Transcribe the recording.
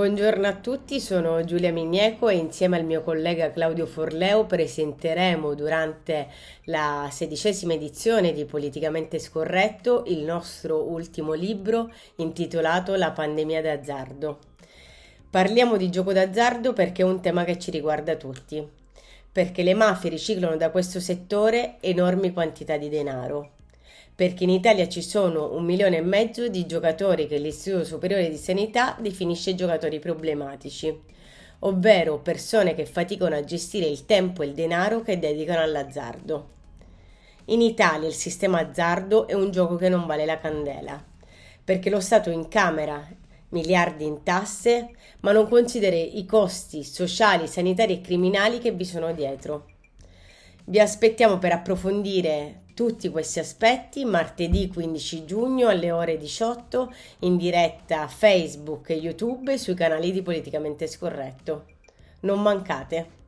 Buongiorno a tutti, sono Giulia Migneco e insieme al mio collega Claudio Forleo presenteremo durante la sedicesima edizione di Politicamente Scorretto il nostro ultimo libro intitolato La pandemia d'azzardo. Parliamo di gioco d'azzardo perché è un tema che ci riguarda tutti, perché le mafie riciclano da questo settore enormi quantità di denaro perché in Italia ci sono un milione e mezzo di giocatori che l'Istituto Superiore di Sanità definisce giocatori problematici, ovvero persone che faticano a gestire il tempo e il denaro che dedicano all'azzardo. In Italia il sistema azzardo è un gioco che non vale la candela, perché lo Stato incamera miliardi in tasse, ma non considera i costi sociali, sanitari e criminali che vi sono dietro. Vi aspettiamo per approfondire tutti questi aspetti martedì 15 giugno alle ore 18 in diretta Facebook e YouTube sui canali di Politicamente Scorretto. Non mancate!